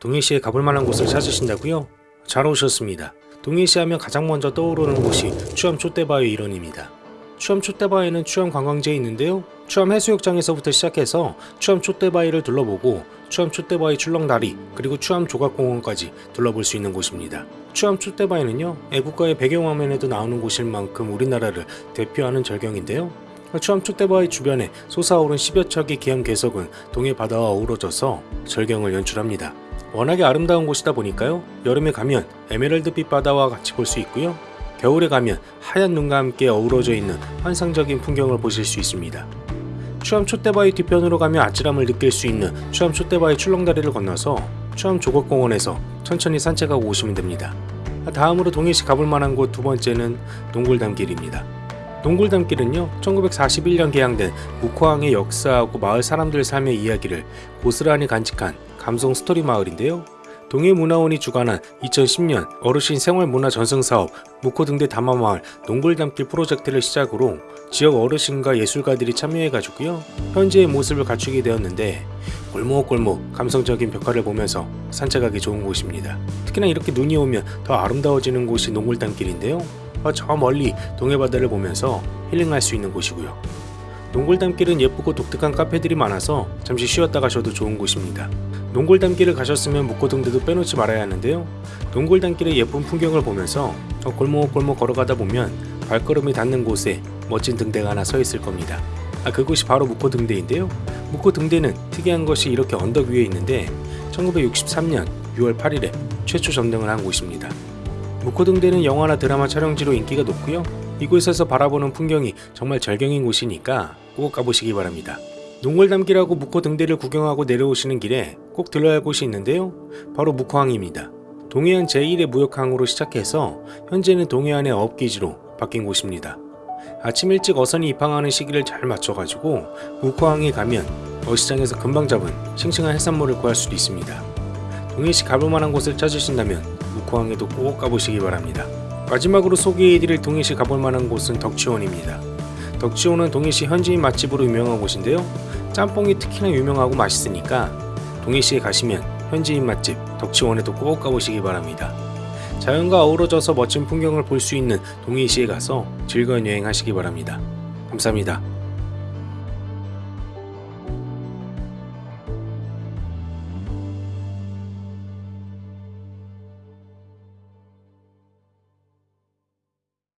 동해시에 가볼 만한 곳을 찾으신다고요? 잘 오셨습니다. 동해시 하면 가장 먼저 떠오르는 곳이 추암 촛대바위 일원입니다. 추암 촛대바위는 추암 관광지에 있는데요. 추암 해수욕장에서부터 시작해서 추암 촛대바위를 둘러보고 추암 촛대바위 출렁다리 그리고 추암 조각공원까지 둘러볼 수 있는 곳입니다. 추암 촛대바위는요 애국가의 배경화면에도 나오는 곳일 만큼 우리나라를 대표하는 절경인데요. 추암 촛대바위 주변에 솟아오른 10여 척의 기암 괴석은 동해 바다와 어우러져서 절경을 연출합니다. 워낙에 아름다운 곳이다 보니까요 여름에 가면 에메랄드빛 바다와 같이 볼 수 있고요 겨울에 가면 하얀 눈과 함께 어우러져 있는 환상적인 풍경을 보실 수 있습니다. 추암 촛대바위 뒤편으로 가면 아찔함을 느낄 수 있는 추암 촛대바위 출렁다리를 건너서 추암 조각공원에서 천천히 산책하고 오시면 됩니다. 다음으로 동해시 가볼 만한 곳 두 번째는 동굴담길입니다. 동굴담길은요 1941년 개항된 묵호항의 역사하고 마을 사람들 삶의 이야기를 고스란히 간직한 감성 스토리 마을인데요. 동해문화원이 주관한 2010년 어르신 생활문화 전승사업 묵호등대 담화마을 농굴담길 프로젝트를 시작으로 지역 어르신과 예술가들이 참여해가지고요 현재의 모습을 갖추게 되었는데 골목골목 감성적인 벽화를 보면서 산책하기 좋은 곳입니다. 특히나 이렇게 눈이 오면 더 아름다워지는 곳이 농굴담길인데요. 어, 저 멀리 동해바다를 보면서 힐링할 수 있는 곳이고요. 농골담길은 예쁘고 독특한 카페들이 많아서 잠시 쉬었다 가셔도 좋은 곳입니다. 농골담길을 가셨으면 묵고등대도 빼놓지 말아야 하는데요. 농골담길의 예쁜 풍경을 보면서 저 골목골목 걸어가다 보면 발걸음이 닿는 곳에 멋진 등대가 하나 서 있을 겁니다. 아, 그곳이 바로 묵고등대인데요. 묵고등대는 특이한 것이 이렇게 언덕 위에 있는데 1963년 6월 8일에 최초 점등을 한 곳입니다. 묵고등대는 영화나 드라마 촬영지로 인기가 높고요. 이곳에서 바라보는 풍경이 정말 절경인 곳이니까 꼭 가보시기 바랍니다. 농골담길하고 묵호등대를 구경하고 내려오시는 길에 꼭 들러야 할 곳이 있는데요. 바로 묵호항입니다. 동해안 제1의 무역항으로 시작해서 현재는 동해안의 업기지로 바뀐 곳입니다. 아침 일찍 어선이 입항하는 시기를 잘 맞춰가지고 묵호항에 가면 어시장에서 금방 잡은 싱싱한 해산물을 구할 수도 있습니다. 동해시 가볼 만한 곳을 찾으신다면 묵호항에도 꼭 가보시기 바랍니다. 마지막으로 소개해드릴 동해시 가볼 만한 곳은 덕치원입니다. 덕치원은 동해시 현지인 맛집으로 유명한 곳인데요. 짬뽕이 특히나 유명하고 맛있으니까 동해시에 가시면 현지인 맛집 덕치원에도 꼭 가보시기 바랍니다. 자연과 어우러져서 멋진 풍경을 볼 수 있는 동해시에 가서 즐거운 여행 하시기 바랍니다. 감사합니다.